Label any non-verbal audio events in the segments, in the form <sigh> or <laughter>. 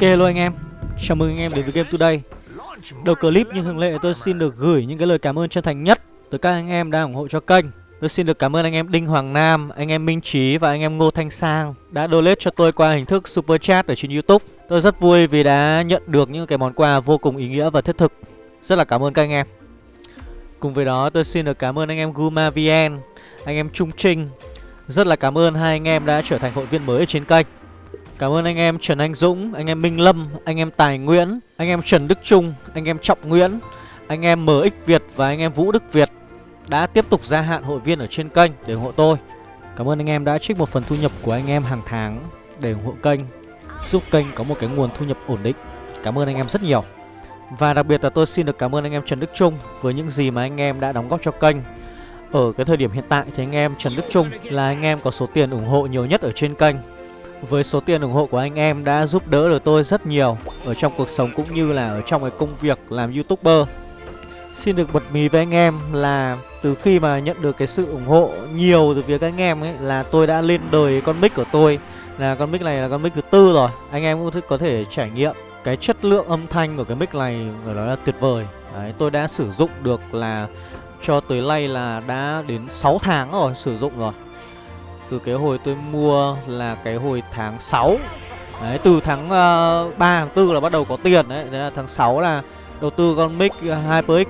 Ok luôn anh em. Chào mừng anh em đến với Game Today. Đầu clip như thường lệ tôi xin được gửi những cái lời cảm ơn chân thành nhất tới các anh em đang ủng hộ cho kênh. Tôi xin được cảm ơn anh em Đinh Hoàng Nam, anh em Minh Trí và anh em Ngô Thanh Sang Đã donate cho tôi qua hình thức Super Chat ở trên Youtube. Tôi rất vui vì đã nhận được những cái món quà vô cùng ý nghĩa và thiết thực. Rất là cảm ơn các anh em. Cùng với đó tôi xin được cảm ơn anh em Guma VN, anh em Trung Trinh. Rất là cảm ơn hai anh em đã trở thành hội viên mới ở trên kênh. Cảm ơn anh em Trần Anh Dũng, anh em Minh Lâm, anh em Tài Nguyễn, anh em Trần Đức Trung, anh em Trọng Nguyễn, anh em MX Việt và anh em Vũ Đức Việt đã tiếp tục gia hạn hội viên ở trên kênh để ủng hộ tôi. Cảm ơn anh em đã trích một phần thu nhập của anh em hàng tháng để ủng hộ kênh, giúp kênh có một cái nguồn thu nhập ổn định. Cảm ơn anh em rất nhiều. Và đặc biệt là tôi xin được cảm ơn anh em Trần Đức Trung với những gì mà anh em đã đóng góp cho kênh. Ở cái thời điểm hiện tại thì anh em Trần Đức Trung là anh em có số tiền ủng hộ nhiều nhất ở trên kênh với số tiền ủng hộ của anh em đã giúp đỡ được tôi rất nhiều Ở trong cuộc sống cũng như là ở trong cái công việc làm youtuber. Xin được bật mí với anh em là từ khi mà nhận được cái sự ủng hộ nhiều từ phía các anh em ấy Là tôi đã lên đời con mic của tôi Là con mic này là con mic thứ tư rồi. Anh em cũng có thể trải nghiệm cái chất lượng âm thanh của cái mic này phải nói là tuyệt vời. Đấy, tôi đã sử dụng được là cho tới nay là đã đến 6 tháng rồi sử dụng rồi từ cái hồi tôi mua là cái hồi tháng 6 Đấy, từ tháng ờ, uh, 3, tháng 4 là bắt đầu có tiền đấy. Đấy là tháng 6 là đầu tư con mic ờ, HyperX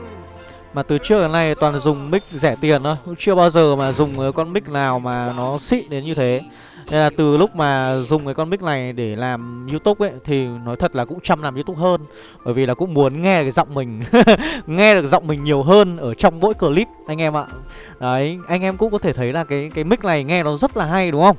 Mà từ trước đến nay toàn dùng mic rẻ tiền thôi. Chưa bao giờ mà dùng con mic nào mà nó xịn đến như thế nên là từ lúc mà dùng cái con mic này để làm YouTube ấy Thì nói thật là cũng chăm làm YouTube hơn Bởi vì là cũng muốn nghe cái giọng mình <laughs> Nghe được giọng mình nhiều hơn ở trong mỗi clip anh em ạ Đấy, anh em cũng có thể thấy là cái cái mic này nghe nó rất là hay đúng không?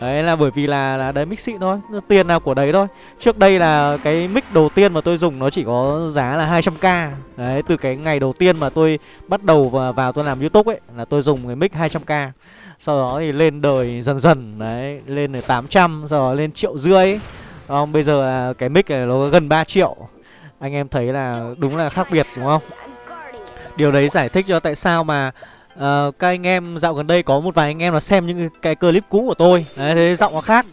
Đấy là bởi vì là, là đấy mic xịn thôi Tiền nào của đấy thôi. Trước đây là cái mic đầu tiên mà tôi dùng nó chỉ có giá là 200k Đấy từ cái ngày đầu tiên mà tôi bắt đầu vào, vào tôi làm youtube ấy Là tôi dùng cái mic 200k Sau đó thì lên đời dần dần Đấy lên đến 800 Sau đó lên triệu rưỡi. Không, Bây giờ là cái mic này nó gần 3 triệu. Anh em thấy là đúng là khác biệt đúng không? Điều đấy giải thích cho tại sao mà uh, các anh em dạo gần đây có một vài anh em là xem những cái clip cũ của tôi. Đấy thế giọng nó khác.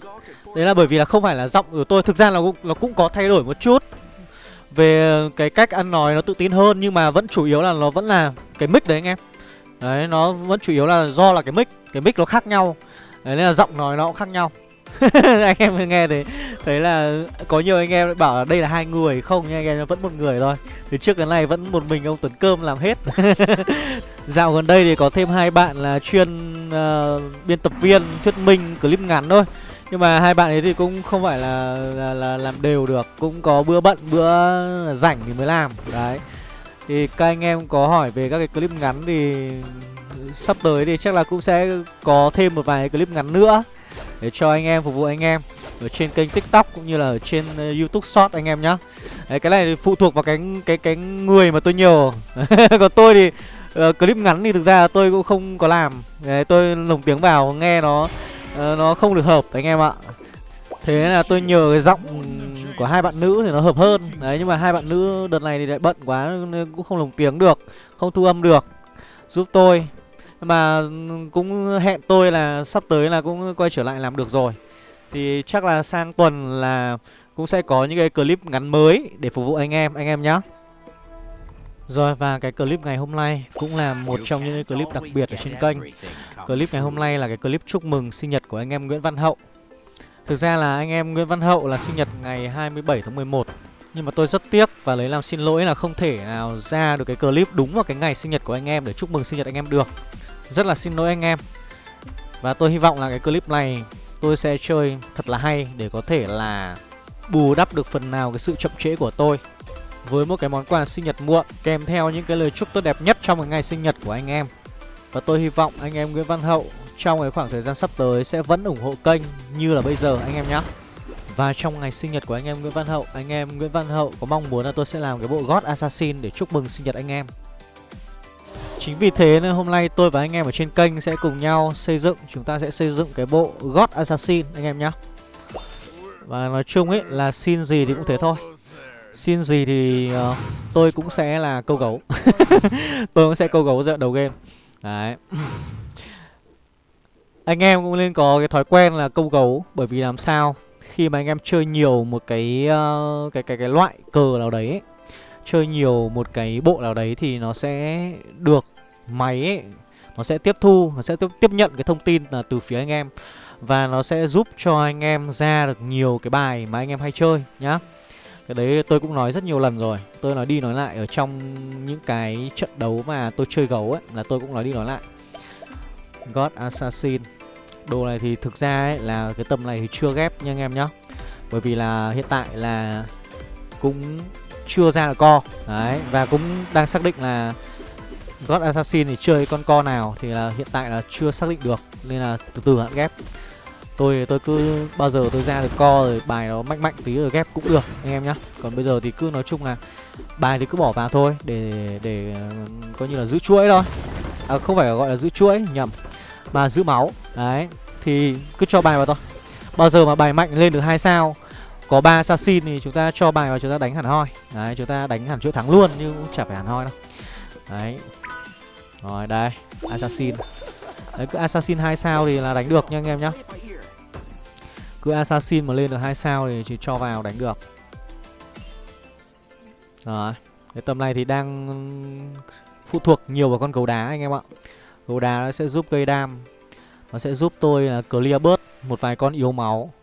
Đấy là bởi vì là không phải là giọng của tôi thực ra là nó cũng có thay đổi một chút. Về cái cách ăn nói nó tự tin hơn nhưng mà vẫn chủ yếu là nó vẫn là cái mic đấy anh em. Đấy nó vẫn chủ yếu là do là cái mic cái mic nó khác nhau. Đấy nên là giọng nói nó cũng khác nhau. <laughs> Anh em nghe thấy đấy là có nhiều anh em bảo là đây là hai người không nhưng anh em vẫn một người thôi. Từ trước cái này vẫn một mình ông tuấn cơm làm hết. <laughs> Dạo gần đây thì có thêm hai bạn là chuyên uh, biên tập viên thuyết minh clip ngắn thôi. Nhưng mà hai bạn ấy thì cũng không phải là, là là làm đều được cũng có bữa bận bữa rảnh thì mới làm. Đấy. Thì các anh em có hỏi về các cái clip ngắn thì sắp tới thì chắc là cũng sẽ có thêm một vài clip ngắn nữa để cho anh em phục vụ anh em ở trên kênh tiktok cũng như là ở trên ờ, youtube short anh em nhá. Đấy, cái này phụ thuộc vào cái cái cái người mà tôi nhiều <laughs> còn tôi thì uh, clip ngắn thì thực ra tôi cũng không có làm. Đấy, tôi lồng tiếng vào nghe nó uh, nó không được hợp anh em ạ. Thế là tôi nhờ cái giọng của hai bạn nữ thì nó hợp hơn. Đấy nhưng mà hai bạn nữ đợt này thì lại bận quá nên cũng không lồng tiếng được không thu âm được. Giúp tôi. Mà ừ, cũng hẹn tôi là sắp tới là cũng quay trở lại làm được rồi. Thì chắc là sang tuần là cũng sẽ có những cái clip ngắn mới để phục vụ anh em, anh em nhé rồi và cái clip ngày hôm nay cũng là một trong những clip đặc biệt ở trên kênh. Clip ngày hôm nay là cái clip chúc mừng sinh nhật của anh em Nguyễn Văn Hậu. Thực ra là anh em Nguyễn Văn Hậu là sinh nhật ngày 27 tháng 11 Nhưng mà tôi rất tiếc và lấy làm xin lỗi là không thể nào ra được cái clip đúng vào cái ngày sinh nhật của anh em để chúc mừng sinh nhật anh em được. Rất là xin lỗi anh em. Và tôi hy vọng là cái clip này tôi sẽ chơi thật là hay để có thể là bù đắp được phần nào cái sự chậm trễ của tôi với một cái món quà sinh nhật muộn kèm theo những cái lời chúc tốt đẹp nhất trong cái ngày sinh nhật của anh em. Và tôi hy vọng anh em Nguyễn Văn Hậu trong cái khoảng thời gian sắp tới sẽ vẫn ủng hộ kênh như là bây giờ anh em nhé. Và trong ngày sinh nhật của anh em Nguyễn Văn Hậu, anh em Nguyễn Văn Hậu có mong muốn là tôi sẽ làm cái bộ God Assassin để chúc mừng sinh nhật anh em. Chính vì thế nên hôm nay tôi và anh em ở trên kênh sẽ cùng nhau xây dựng Chúng ta sẽ xây dựng cái bộ God Assassin anh em nhé Và nói chung ấy là xin gì thì cũng thế thôi. Xin gì thì uh, tôi cũng sẽ là câu gấu. <laughs> Tôi cũng sẽ câu gấu dạo đầu game. Đấy. Anh em cũng nên có cái thói quen là câu gấu Bởi vì làm sao khi mà anh em chơi nhiều một cái uh, cái cái cái loại cờ nào đấy ấy, chơi nhiều một cái bộ nào đấy thì nó sẽ được máy ấy, nó sẽ tiếp thu nó sẽ tiếp, tiếp nhận cái thông tin là từ phía anh em. Và nó sẽ giúp cho anh em ra được nhiều cái bài mà anh em hay chơi nhá. Cái đấy tôi cũng nói rất nhiều lần rồi. Tôi nói đi nói lại ở trong những cái trận đấu mà tôi chơi gấu ấy là tôi cũng nói đi nói lại. God Assassin. Đồ này thì thực ra ấy là cái tầm này thì chưa ghép nha anh em nhá. Bởi vì là hiện tại là cũng chưa ra được co. Đấy, và cũng đang xác định là God Assassin thì chơi con co nào, thì là hiện tại là chưa xác định được, Nên là từ từ hạn ghép. Tôi tôi cứ, bao giờ tôi ra được co rồi bài nó mạnh mạnh tí rồi ghép cũng được, anh em nhá. Còn bây giờ thì cứ nói chung là bài thì cứ bỏ vào thôi, để để ờ, coi như là giữ chuỗi thôi. À không phải gọi là giữ chuỗi, nhầm, Mà giữ máu. Đấy, Thì cứ cho bài vào thôi. Bao giờ mà bài mạnh lên được hai sao có ba assassin thì chúng ta cho bài và chúng ta đánh hẳn hoi. Đấy, chúng ta đánh hẳn chỗ thắng luôn, Nhưng cũng chả phải hẳn hoi đâu. Đấy. Rồi, đây, Assassin. Đấy, cứ assassin hai sao thì là đánh được nha anh em nhá. Cứ assassin mà lên được hai sao thì chỉ cho vào đánh được. Rồi, Cái tầm này thì đang phụ thuộc nhiều vào con gấu đá anh em ạ. Gấu đá nó sẽ giúp gây đam. Nó sẽ giúp tôi là clear bớt một vài con yếu máu.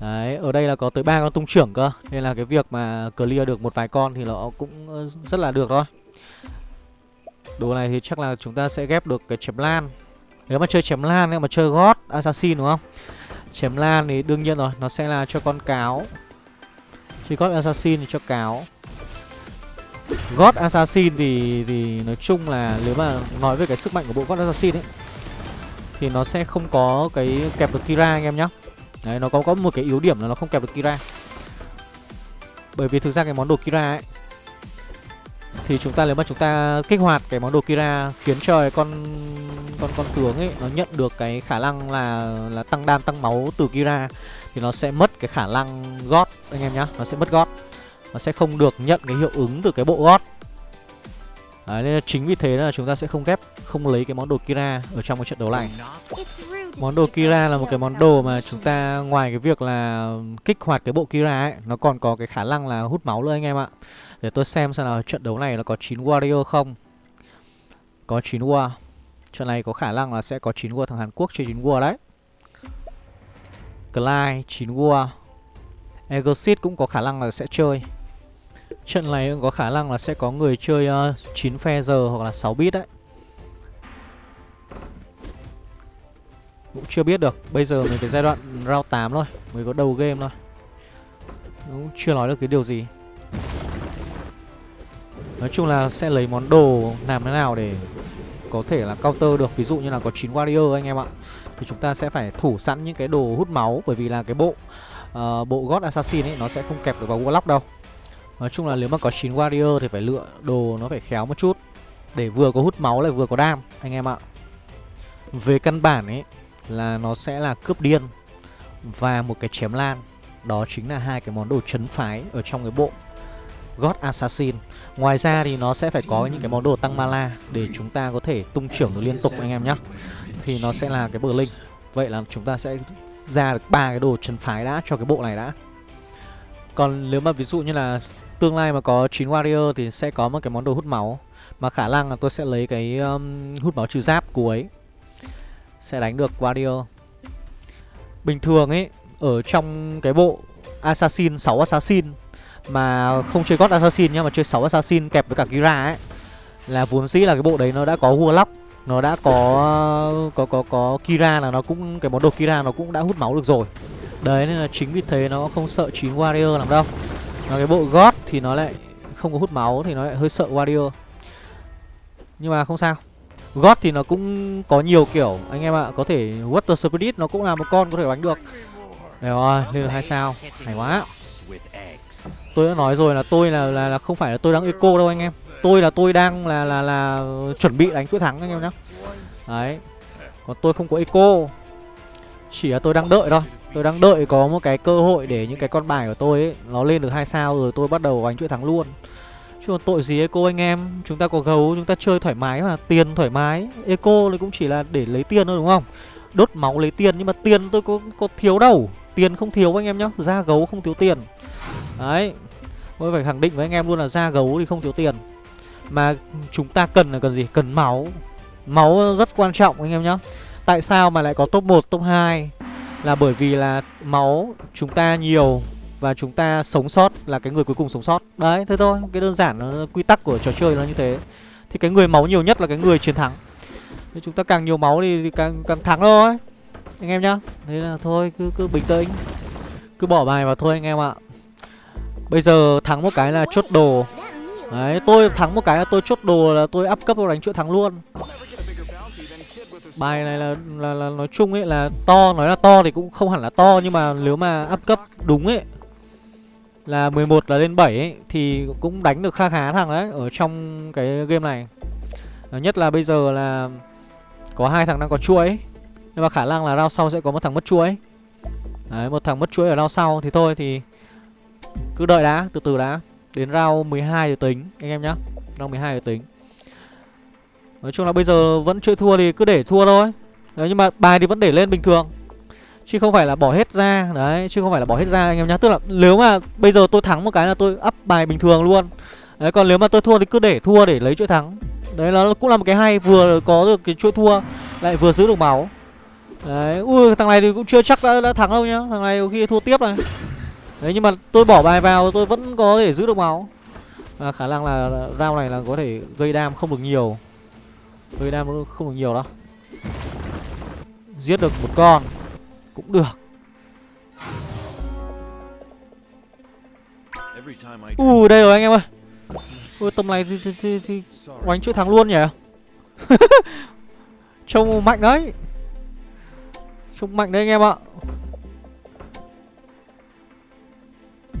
Đấy, ở đây là có tới ba con tung trưởng cơ Nên là cái việc mà clear được một vài con thì nó cũng ờ, rất là được thôi. Đồ này thì chắc là chúng ta sẽ ghép được cái chém lan. Nếu mà chơi chém lan ấy, mà chơi God Assassin đúng không? Chém lan thì đương nhiên rồi Nó sẽ là cho con cáo. Chơi God Assassin thì cho cáo. God Assassin thì thì nói chung là nếu mà nói về cái sức mạnh của bộ God Assassin ấy thì nó sẽ không có cái kẹp được Kira anh em nhá. Đấy nó có có một cái yếu điểm là nó không kẹp được Kira. Bởi vì thực ra cái món đồ Kira ấy thì chúng ta nếu mà chúng ta kích hoạt cái món đồ Kira khiến cho con con con tướng ấy nó nhận được cái khả năng là là tăng đam tăng máu từ Kira thì nó sẽ mất cái khả năng gót anh em nhá, nó sẽ mất gót. Nó sẽ không được nhận cái hiệu ứng từ cái bộ gót. Đấy, nên chính vì thế là chúng ta sẽ không ghép Không lấy cái món đồ Kira ở trong cái trận đấu này. Món đồ Kira là một cái món đồ mà chúng ta Ngoài cái việc là kích hoạt cái bộ Kira ấy Nó còn có cái khả năng là hút máu nữa anh em ạ. Để tôi xem xem là trận đấu này nó có 9 warrior không. Có 9 war. Trận này có khả năng là sẽ có 9 war thằng Hàn Quốc chơi 9 war đấy. Clyde 9 war. Egosit cũng có khả năng là sẽ chơi. Trận này cũng có khả năng là sẽ có người chơi ờ, uh, 9 phe giờ hoặc là 6 bit đấy. Cũng chưa biết được Bây giờ mình cái giai đoạn round 8 thôi Mới có đầu game thôi. Cũng chưa nói được cái điều gì. Nói chung là sẽ lấy món đồ làm thế nào để có thể là counter được. Ví dụ như là có 9 warrior anh em ạ Thì chúng ta sẽ phải thủ sẵn những cái đồ hút máu Bởi vì là cái bộ uh, bộ God Assassin ấy nó sẽ không kẹp được vào Warlock đâu. Nói chung là nếu mà có 9 warrior thì phải lựa đồ nó phải khéo một chút. Để vừa có hút máu lại vừa có đam, anh em ạ. Về căn bản ấy, là nó sẽ là cướp điên Và một cái chém lan. Đó chính là hai cái món đồ chấn phái ở trong cái bộ God Assassin. Ngoài ra thì nó sẽ phải có những cái món đồ tăng mana Để chúng ta có thể tung trưởng được liên tục, anh em nhé Thì nó sẽ là cái bờ linh Vậy là chúng ta sẽ ra được ba cái đồ chấn phái đã cho cái bộ này đã. Còn nếu mà ví dụ như là tương lai mà có 9 warrior thì sẽ có một cái món đồ hút máu. Mà khả năng là tôi sẽ lấy cái um, hút máu trừ giáp cuối Sẽ đánh được warrior. Bình thường ấy Ở trong cái bộ Assassin 6 Assassin Mà không chơi God Assassin nhá Mà chơi 6 Assassin kẹp với cả Kira ấy Là vốn dĩ là cái bộ đấy nó đã có Warlock Nó đã có có có có Kira là nó cũng Cái món đồ Kira nó cũng đã hút máu được rồi. Đấy nên là chính vì thế nó không sợ 9 warrior làm đâu nó cái bộ gót thì nó lại không có hút máu Thì nó lại hơi sợ warrior Nhưng mà không sao. Gót thì nó cũng có nhiều kiểu. Anh em ạ Có thể Water Spirit nó cũng là một con có thể đánh được. Đấy rồi Lên được hai sao. Hay quá. Tôi đã nói rồi là tôi là, là, là không phải là tôi đang eco đâu anh em. Tôi là tôi đang là là là chuẩn bị đánh chuỗi thắng anh em nhá. Đấy. Còn tôi không có eco. Chỉ là tôi đang đợi thôi. Tôi đang đợi có một cái cơ hội để những cái con bài của tôi ấy Nó lên được hai sao rồi tôi bắt đầu đánh chuỗi thắng luôn. Chứ còn tội gì Eco anh em? Chúng ta có gấu chúng ta chơi thoải mái mà Tiền thoải mái. Eco thì cũng chỉ là để lấy tiền thôi đúng không? Đốt máu lấy tiền Nhưng mà tiền tôi có, có thiếu đâu. Tiền không thiếu anh em nhá Da gấu không thiếu tiền. Đấy Tôi phải khẳng định với anh em luôn là da gấu thì không thiếu tiền. Mà chúng ta cần là cần gì? Cần máu. Máu rất quan trọng anh em nhá. Tại sao mà lại có top 1, top 2 Là bởi vì là máu chúng ta nhiều Và chúng ta sống sót là cái người cuối cùng sống sót. Đấy, thế thôi. Cái đơn giản quy tắc của trò chơi nó như thế. Thì cái người máu nhiều nhất là cái người chiến thắng. Thì chúng ta càng nhiều máu thì, thì càng, càng thắng thôi. Anh em nhá. Thế là thôi, cứ, cứ bình tĩnh. Cứ bỏ bài vào thôi anh em ạ. Bây giờ thắng một cái là chốt đồ. Đấy, tôi thắng một cái là tôi chốt đồ là tôi up cấp vào đánh chuỗi thắng luôn. Bài này là, là là nói chung ấy là to, nói là to thì cũng không hẳn là to Nhưng mà nếu mà up cấp đúng ấy Là 11 là lên 7 ấy Thì cũng đánh được kha khá thằng đấy Ở trong cái game này. Ờ, nhất là bây giờ là Có hai thằng đang có chuỗi Nhưng mà khả năng là rau sau sẽ có một thằng mất chuỗi. Đấy, một thằng mất chuỗi ở rau sau Thì thôi thì cứ đợi đã, từ từ đã. Đến round 12 rồi tính anh em nhá. Round 12 rồi tính. Nói chung là bây giờ vẫn chưa thua thì cứ để thua thôi. Đấy nhưng mà bài thì vẫn để lên bình thường. Chứ không phải là bỏ hết ra. Đấy chứ không phải là bỏ hết ra anh em nhá. Tức là nếu mà bây giờ tôi thắng một cái là tôi up bài bình thường luôn. Đấy còn nếu mà tôi thua thì cứ để thua để lấy chuỗi thắng. Đấy nó cũng là một cái hay. Vừa có được cái chuỗi thua Lại vừa giữ được máu. Đấy Ui thằng này thì cũng chưa chắc đã, đã thắng đâu nhá. Thằng này khi thua tiếp này. Đấy nhưng mà tôi bỏ bài vào tôi vẫn có thể giữ được máu. À, Khả năng là round này là có thể gây đam không được nhiều. Gây đam không được nhiều đâu. Giết được một con Cũng được. Ui uh, đây rồi anh em ơi. Ui tầm này thì, thì, thì, thì oánh chuỗi thắng luôn nhỉ? <laughs> Trông mạnh đấy. Trông mạnh đấy anh em ạ.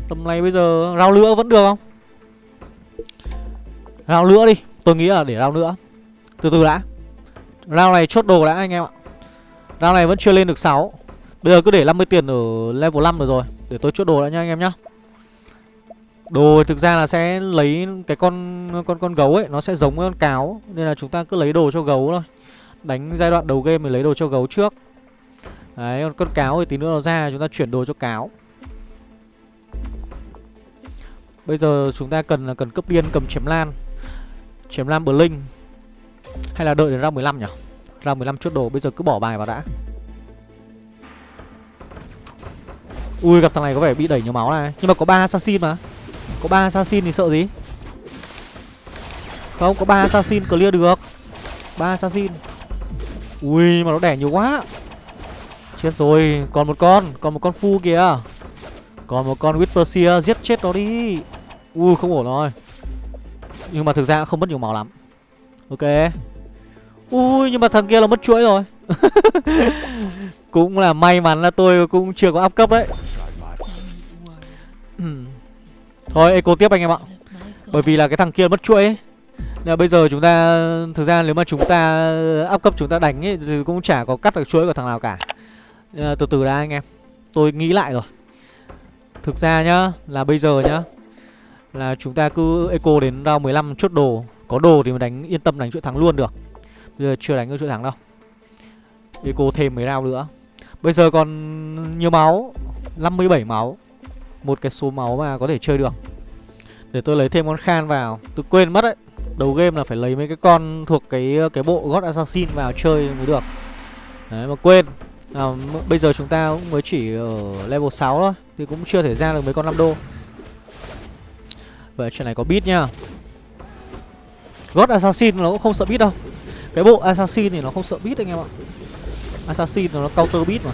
Tầm này bây giờ rau nữa vẫn được không? Rau nữa đi. Tôi nghĩ là để rau nữa từ từ đã. Round này chốt đồ đã anh em ạ. Round này vẫn chưa lên được 6 Bây giờ cứ để 50 tiền ở level 5 rồi rồi, Để tôi chốt đồ đã nha anh em nhá. Đồ thực ra là sẽ lấy cái con con con gấu ấy, Nó sẽ giống với con cáo, Nên là chúng ta cứ lấy đồ cho gấu thôi. Đánh giai đoạn đầu game mình lấy đồ cho gấu trước. Đấy, còn con cáo thì tí nữa nó ra, chúng ta chuyển đồ cho cáo. Bây giờ chúng ta cần là cần cấp điên cầm chém lan. Chém lan Blink. Hay là đợi đến round 15 nhỉ? Round 15 chốt đồ, Bây giờ cứ bỏ bài vào đã. Ui, gặp thằng này có vẻ bị đẩy nhiều máu này. Nhưng mà có ba assassin mà. Có ba assassin thì sợ gì? Không, có ba assassin clear được. Ba assassin. Ui, mà nó đẻ nhiều quá. Chết rồi, Còn một con, Còn một con phu kìa. Còn một con Whisper Giết chết nó đi. Ui, không ổn rồi. Nhưng mà thực ra không mất nhiều máu lắm. Ok. Ui nhưng mà thằng kia là mất chuỗi rồi. <laughs> Cũng là may mắn là tôi cũng chưa có áp cấp đấy. Ừ. Thôi eco tiếp anh em ạ. Bởi vì là cái thằng kia mất chuỗi ấy. Nên bây giờ chúng ta Thực ra nếu mà chúng ta áp cấp chúng ta đánh ấy Thì cũng chả có cắt được chuỗi của thằng nào cả. À, Từ từ đã anh em. Tôi nghĩ lại rồi. Thực ra nhá Là bây giờ nhá là chúng ta cứ eco đến round 15 chốt đồ. Có đồ thì mình đánh yên tâm đánh chuỗi thắng luôn được. Bây giờ chưa đánh được chuỗi thắng đâu. Eco thêm mấy round nữa. Bây giờ còn nhiều máu 57 máu. Một cái số máu mà có thể chơi được. Để tôi lấy thêm con Khan vào. Tôi quên mất đấy. Đầu game là phải lấy mấy cái con thuộc cái cái bộ God Assassin vào chơi mới được. Đấy mà quên. À, Bây giờ chúng ta cũng mới chỉ ở level 6 thôi. Thì cũng chưa thể ra được mấy con 5 đô. Vậy chuyện này có beat nhá God Assassin nó cũng không sợ beat đâu. Cái bộ Assassin thì nó không sợ beat anh em ạ. Assassin nó counter beat mà.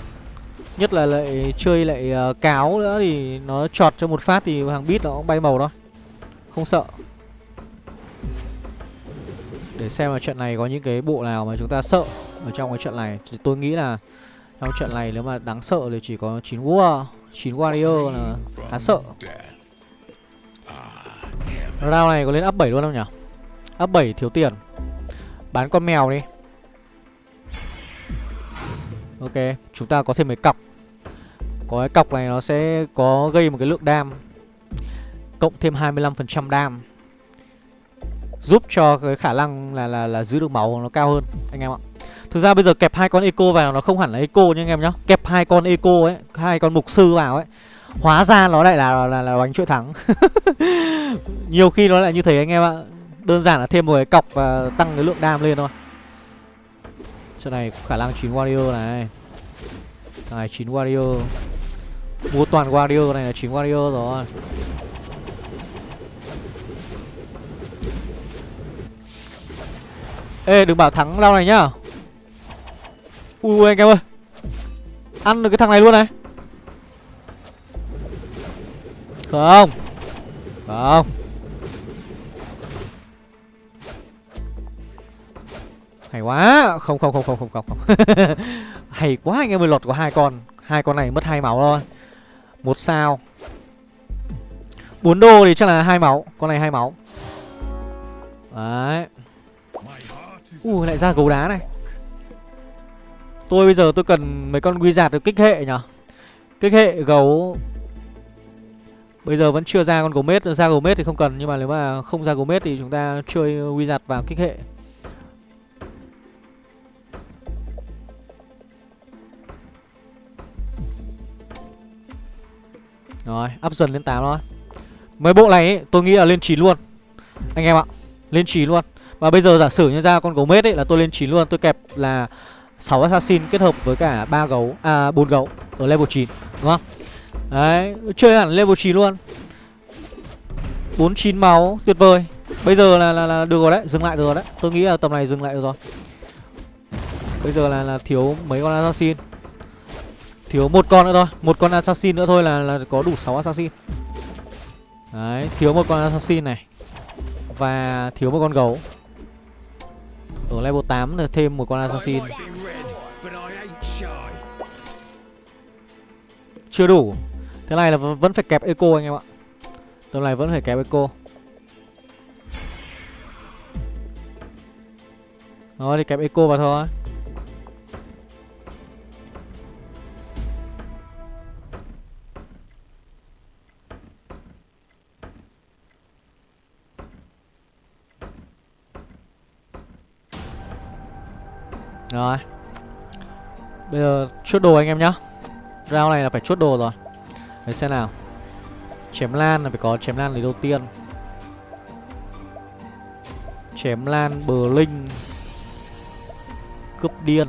Nhất là lại chơi lại uh, cáo nữa thì nó chọt cho một phát thì hàng beat nó cũng bay màu thôi. Không sợ. Để xem là trận này có những cái bộ nào mà chúng ta sợ Ở trong cái trận này. Thì tôi nghĩ là Trong trận này nếu mà đáng sợ thì chỉ có 9 War 9 Warrior là khá sợ. Round này có lên up 7 luôn không nhỉ? Cấp 7 thiếu tiền. Bán con mèo đi. Ok Chúng ta có thêm mấy cọc. Có cái cọc này nó sẽ có gây một cái lượng đam. Cộng thêm 25% đam. Giúp cho cái khả năng là, là là giữ được máu nó cao hơn Anh em ạ. Thực ra bây giờ kẹp hai con eco vào nó không hẳn là eco nha anh em nhá. Kẹp hai con eco ấy Hai con mục sư vào ấy. Hóa ra nó lại là là, là bánh chuỗi thắng. <laughs> Nhiều khi nó lại như thế anh em ạ. Đơn giản là thêm một cái cọc và tăng cái lượng đam lên thôi. Chỗ này khả năng chín warrior này. Thằng này 9 warrior. Mua toàn warrior này là 9 warrior rồi. Ê, đừng bảo thắng lao này nhá. Ui, anh em ơi. Ăn được cái thằng này luôn này. Không. Không. Hay quá. Không không không không không không <laughs> Hay quá anh em ơi lọt có hai con. Hai con này mất hai máu thôi một sao. Bốn đô thì chắc là hai máu. Con này hai máu. Đấy. Ui, lại ra gấu đá này. Tôi bây giờ tôi cần mấy con wizard được kích hệ nhở? Kích hệ gấu. Bây giờ vẫn chưa ra con gấu mết. Ra gấu mết thì không cần, Nhưng mà nếu mà không ra gấu mết thì chúng ta chơi wizard vào kích hệ. Rồi, up dần lên 8 thôi. Mấy bộ này ấy, tôi nghĩ là lên 9 luôn. Anh em ạ Lên 9 luôn. Và bây giờ giả sử như ra con gấu mết ấy là tôi lên 9 luôn Tôi kẹp là 6 assassin kết hợp với cả ba gấu À 4 gấu ở level 9 Đúng không? Đấy Chơi hẳn level 9 luôn. 49 máu Tuyệt vời. Bây giờ là, là, là được rồi đấy Dừng lại được rồi đấy. Tôi nghĩ là tầm này dừng lại được rồi. Bây giờ là, là thiếu mấy con assassin. Thiếu một con nữa thôi Một con assassin nữa thôi là, là có đủ 6 assassin. Đấy Thiếu một con assassin này. Và thiếu một con gấu. Ở level 8 là thêm một con assassin. Chưa đủ. Thế này là vẫn phải kẹp eco anh em ạ. Tầm này vẫn phải kẹp eco. Rồi thì kẹp eco vào thôi. Rồi. Bây giờ chốt đồ anh em nhá. Round này là phải chốt đồ rồi. Để xem nào. Chém lan là phải có chém lan lấy đầu tiên. Chém lan bờ linh. Cướp điên.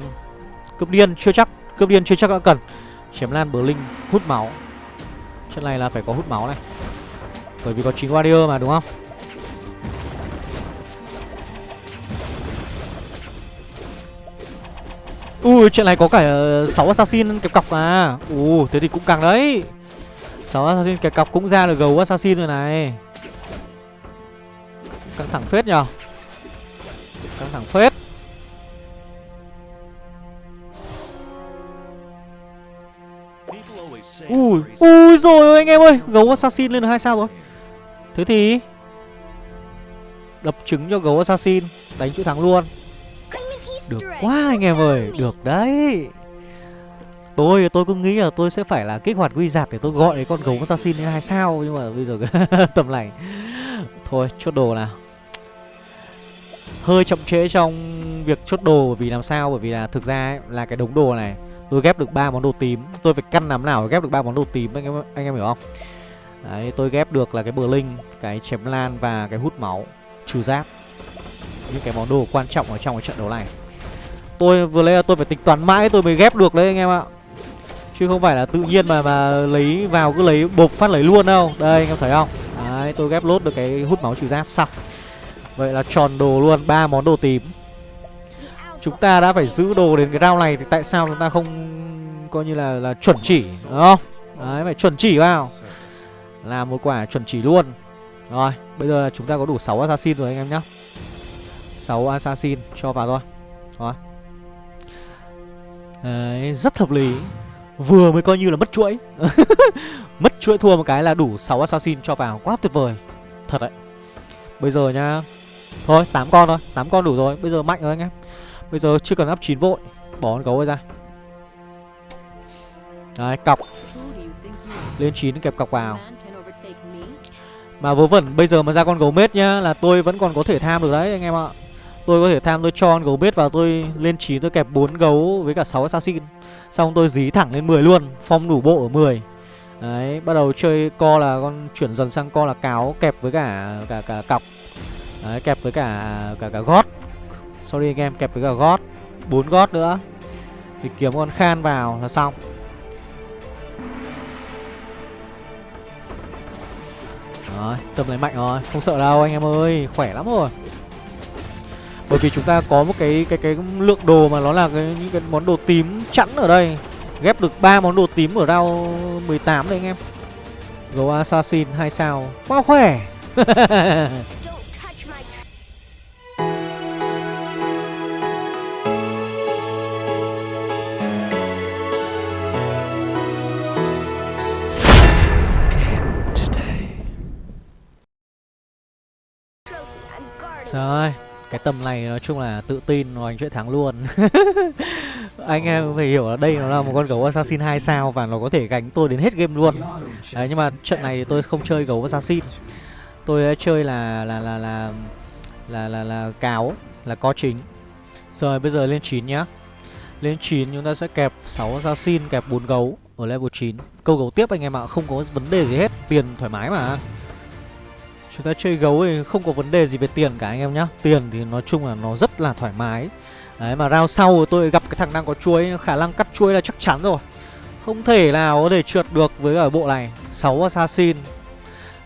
Cướp điên chưa chắc. Cướp điên chưa chắc đã cần. Chém lan bờ linh, hút máu. Trận này là phải có hút máu này. Bởi vì có 9 warrior mà, đúng không? Ui, chuyện này có cả 6 assassin kẹp cọc à Ui thế thì cũng càng đấy. 6 assassin kẹp cọc cũng ra được gấu assassin rồi này. Căng thẳng phết nhở Căng thẳng phết. Ui Ui rồi anh em ơi. Gấu assassin lên được 2 sao rồi. Thế thì Đập trứng cho gấu assassin, Đánh chữ thắng luôn được quá anh em ơi Được đấy. Tôi tôi cứ nghĩ là tôi sẽ phải là kích hoạt quy giạt để tôi gọi cái con gấu assassin lên hai sao nhưng mà bây giờ <laughs> tầm này. Thôi chốt đồ nào. Hơi chậm trễ trong việc chốt đồ bởi vì làm sao? Bởi vì là thực ra ấy, là cái đống đồ này tôi ghép được ba món đồ tím. Tôi phải căn làm nào để ghép được ba món đồ tím anh em anh em hiểu không? Đấy tôi ghép được là cái bờ linh cái chém lan và cái hút máu trừ giáp những cái món đồ quan trọng ở trong cái trận đấu này. Tôi vừa lấy là tôi phải tính toán mãi tôi mới ghép được đấy anh em ạ. Chứ không phải là tự nhiên mà mà lấy vào cứ lấy bột phát lấy luôn đâu. Đây, anh em thấy không? Đấy, tôi ghép lốt được cái hút máu trừ giáp, xong. Vậy là tròn đồ luôn, ba món đồ tím. Chúng ta đã phải giữ đồ đến cái rau này Thì tại sao chúng ta không Coi như là là chuẩn chỉ, Đúng không? Đấy, phải chuẩn chỉ vào. Là một quả chuẩn chỉ luôn. Rồi, bây giờ là chúng ta có đủ 6 assassin rồi anh em nhá. 6 assassin cho vào thôi. Rồi. Đấy, rất hợp lý. Vừa mới coi như là mất chuỗi. <laughs> Mất chuỗi thua một cái là đủ 6 assassin cho vào. Quá tuyệt vời. Thật đấy. Bây giờ nha Thôi 8 con thôi. 8 con đủ rồi. Bây giờ mạnh rồi anh em. Bây giờ chưa cần áp 9 vội. Bỏ con gấu ra. Đấy cọc. Lên 9 kẹp cọc vào. Mà vớ vẩn bây giờ mà ra con gấu mết nhá Là tôi vẫn còn có thể tham được đấy anh em ạ. Tôi có thể tham tôi cho con gấu bết vào tôi lên 9 tôi kẹp 4 gấu với cả 6 assassin Xong tôi dí thẳng lên 10 luôn Phong đủ bộ ở 10 Đấy, bắt đầu chơi co là con chuyển dần sang co là cáo kẹp với cả cả cả cọc. Đấy, kẹp với cả cả cả gót. Sorry anh em, kẹp với cả gót. 4 gót nữa. Thì kiếm con khan vào là xong. Đấy, tầm này mạnh rồi, không sợ đâu anh em ơi, khỏe lắm rồi. Bởi vì chúng ta có một cái cái cái lượng đồ mà nó là cái những cái món đồ tím chẵn ở đây. Ghép được ba món đồ tím ở round 18 đấy anh em. Gấu Assassin 2 sao. Quá khỏe. <laughs> Rồi cái tầm này nói chung là tự tin nói chuyện thắng luôn. <laughs> Anh em phải hiểu là đây nó là một con gấu assassin 2 sao Và nó có thể gánh tôi đến hết game luôn. Đấy nhưng mà trận này tôi không chơi gấu assassin. Tôi chơi là là là là là là, là cáo là có chính. Rồi bây giờ lên 9 nhá. Lên 9 chúng ta sẽ kẹp 6 assassin kẹp 4 gấu ở level 9 Câu gấu tiếp anh em ạ, không có vấn đề gì hết Tiền thoải mái mà Chúng ta chơi gấu thì không có vấn đề gì về tiền cả anh em nhá. Tiền thì nói chung là nó rất là thoải mái. Đấy, mà round sau tôi gặp cái thằng đang có chuối, Khả năng cắt chuối là chắc chắn rồi. Không thể nào có thể trượt được với ở bộ này. 6 assassin.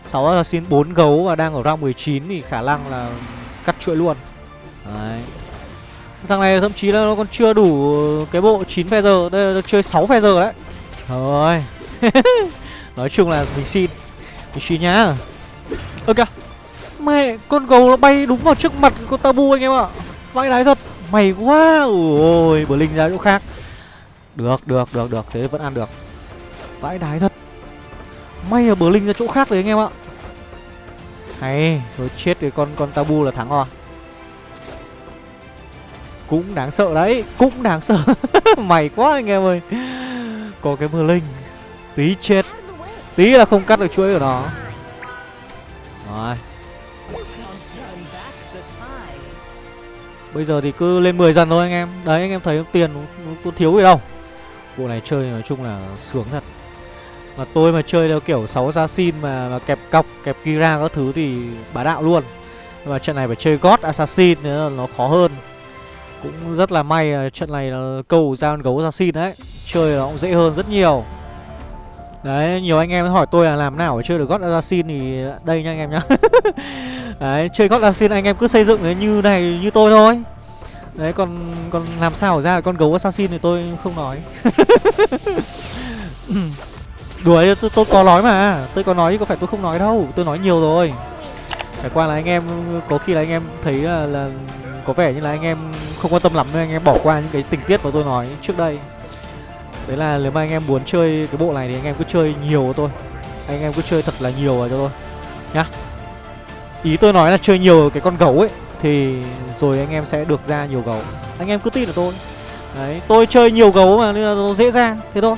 6 assassin 4 gấu và đang ở round 19 thì khả năng là cắt chuỗi luôn. Đấy. Thằng này thậm chí là nó còn chưa đủ cái bộ 9 feather Đây là chơi 6 feather đấy. Rồi. <laughs> Nói chung là mình xin. Mình xin nhá. Ơ kìa Mẹ, con gấu nó bay đúng vào trước mặt con tabu anh em ạ. Vãi đái thật. Mày quá. Ôi bờ linh ra chỗ khác. Được được được được. Thế vẫn ăn được. Vãi đái thật. May là bờ linh ra chỗ khác đấy anh em ạ. Hay Rồi chết thì con con tabu là thắng rồi. Cũng đáng sợ đấy, Cũng đáng sợ. <laughs> Mày quá anh em ơi. Có cái mưa linh Tí chết. Tí là không cắt được chuỗi của nó rồi. Bây giờ thì cứ lên 10 dần thôi anh em. Đấy anh em thấy tiền nó, thiếu gì đâu. Bộ này chơi nói chung là sướng thật. Mà tôi mà chơi theo kiểu 6 assassin mà, mà kẹp cọc, kẹp Kira các thứ thì bá đạo luôn. Nhưng mà trận này phải chơi God Assassin nữa nó khó hơn. Cũng rất là may trận này là câu ra con gấu Assassin đấy. Chơi nó cũng dễ hơn rất nhiều Đấy, nhiều anh em hỏi tôi là làm nào để chơi được God Assassin thì đây nha anh em nhá. <laughs> Đấy, chơi God Assassin anh em cứ xây dựng như này như tôi thôi. Đấy, còn còn làm sao ra con gấu Assassin thì tôi không nói. <laughs> Đùa tôi, tôi có nói mà Tôi có nói có phải tôi không nói đâu Tôi nói nhiều rồi. Phải qua là anh em Có khi là anh em thấy là, là Có vẻ như là anh em không quan tâm lắm Nên anh em bỏ qua những cái tình tiết mà tôi nói trước đây. Đấy là nếu mà anh em muốn chơi cái bộ này thì anh em cứ chơi nhiều thôi Anh em cứ chơi thật là nhiều rồi cho tôi Nhá. Ý tôi nói là chơi nhiều cái con gấu ấy Thì rồi anh em sẽ được ra nhiều gấu. Anh em cứ tin là tôi. Đấy, tôi chơi nhiều gấu mà nên là nó dễ ra Thế thôi.